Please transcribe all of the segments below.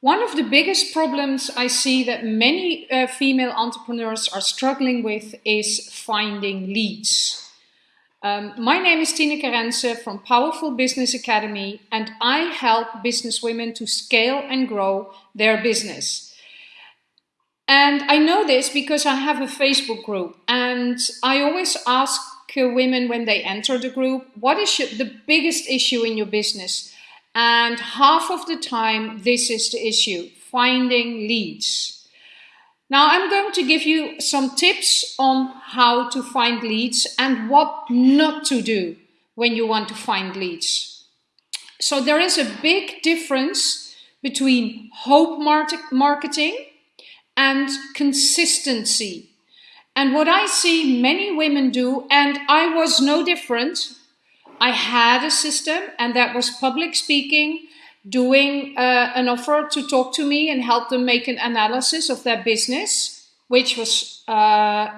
One of the biggest problems I see that many uh, female entrepreneurs are struggling with is finding leads. Um, my name is Tineke Rense from Powerful Business Academy and I help business women to scale and grow their business. And I know this because I have a Facebook group and I always ask women when they enter the group, what is your, the biggest issue in your business? And half of the time, this is the issue, finding leads. Now I'm going to give you some tips on how to find leads and what not to do when you want to find leads. So there is a big difference between hope marketing and consistency. And what I see many women do, and I was no different, I had a system and that was public speaking, doing uh, an offer to talk to me and help them make an analysis of their business, which was uh,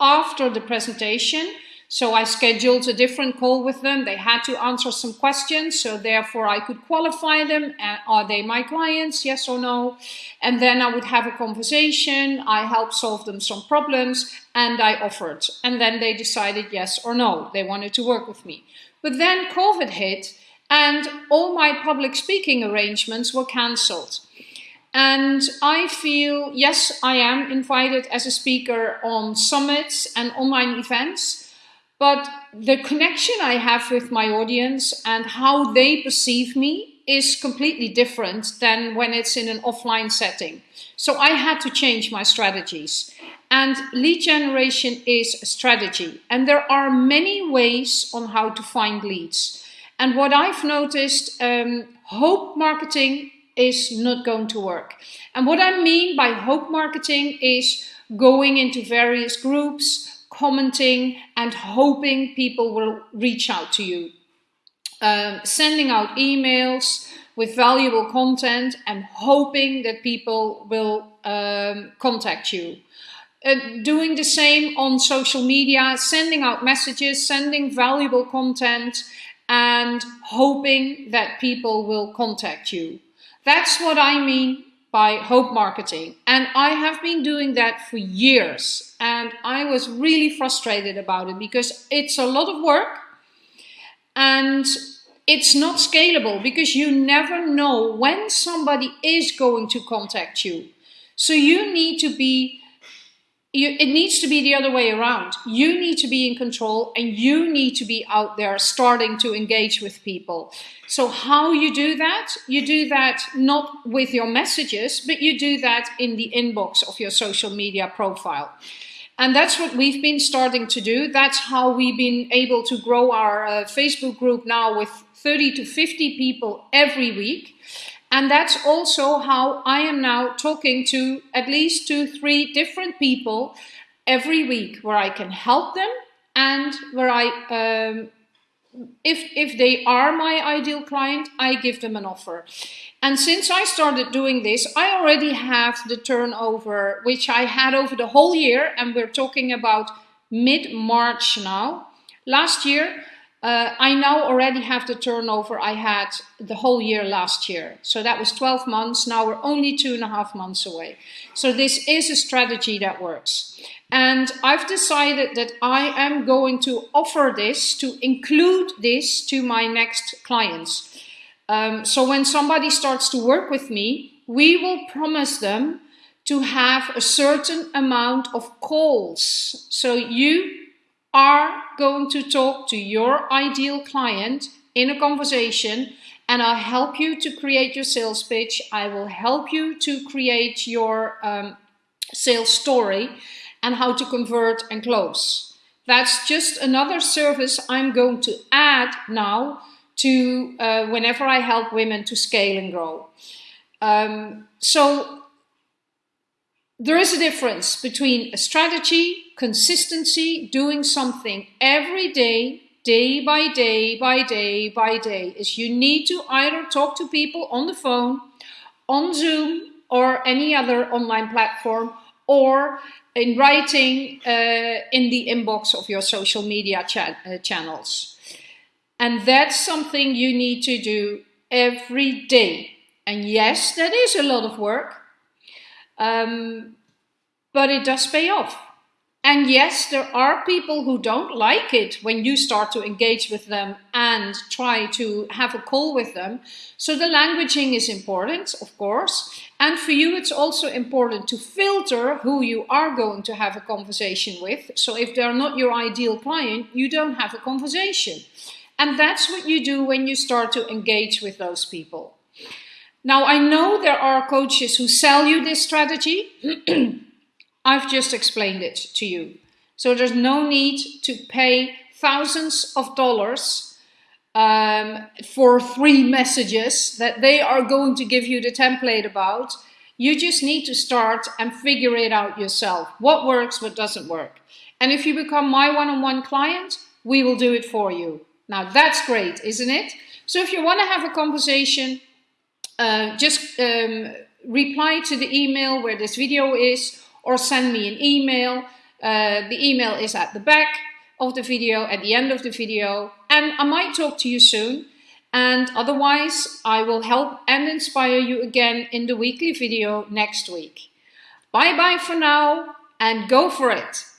after the presentation. So I scheduled a different call with them. They had to answer some questions. So therefore I could qualify them. Are they my clients? Yes or no? And then I would have a conversation. I helped solve them some problems and I offered. And then they decided yes or no. They wanted to work with me. But then COVID hit and all my public speaking arrangements were cancelled. And I feel, yes, I am invited as a speaker on summits and online events, but the connection I have with my audience and how they perceive me is completely different than when it's in an offline setting. So I had to change my strategies. And lead generation is a strategy. And there are many ways on how to find leads. And what I've noticed, um, hope marketing is not going to work. And what I mean by hope marketing is going into various groups, commenting and hoping people will reach out to you. Um, sending out emails with valuable content and hoping that people will um, contact you. Uh, doing the same on social media, sending out messages, sending valuable content and hoping that people will contact you. That's what I mean by Hope Marketing. And I have been doing that for years. And I was really frustrated about it because it's a lot of work and it's not scalable because you never know when somebody is going to contact you. So you need to be you, it needs to be the other way around. You need to be in control and you need to be out there starting to engage with people. So how you do that? You do that not with your messages, but you do that in the inbox of your social media profile. And that's what we've been starting to do. That's how we've been able to grow our uh, Facebook group now with 30 to 50 people every week. And that's also how I am now talking to at least two, three different people every week where I can help them and where I, um, if, if they are my ideal client, I give them an offer. And since I started doing this, I already have the turnover, which I had over the whole year. And we're talking about mid-March now. Last year, uh, I now already have the turnover I had the whole year last year. So that was 12 months. Now we're only two and a half months away. So this is a strategy that works. And I've decided that I am going to offer this, to include this to my next clients. Um, so when somebody starts to work with me, we will promise them to have a certain amount of calls. So you are going to talk to your ideal client in a conversation and I'll help you to create your sales pitch. I will help you to create your um, sales story and how to convert and close. That's just another service I'm going to add now to uh, whenever I help women to scale and grow. Um, so there is a difference between a strategy, consistency, doing something every day, day by day by day by day, is you need to either talk to people on the phone, on Zoom, or any other online platform, or in writing uh, in the inbox of your social media cha uh, channels. And that's something you need to do every day. And yes, that is a lot of work, um, but it does pay off. And yes, there are people who don't like it when you start to engage with them and try to have a call with them. So the languaging is important, of course. And for you, it's also important to filter who you are going to have a conversation with. So if they're not your ideal client, you don't have a conversation. And that's what you do when you start to engage with those people. Now, I know there are coaches who sell you this strategy. I've just explained it to you. So there's no need to pay thousands of dollars um, for three messages that they are going to give you the template about. You just need to start and figure it out yourself. What works, what doesn't work. And if you become my one-on-one -on -one client, we will do it for you. Now that's great, isn't it? So if you want to have a conversation, uh, just um, reply to the email where this video is or send me an email. Uh, the email is at the back of the video, at the end of the video, and I might talk to you soon. And otherwise, I will help and inspire you again in the weekly video next week. Bye bye for now and go for it.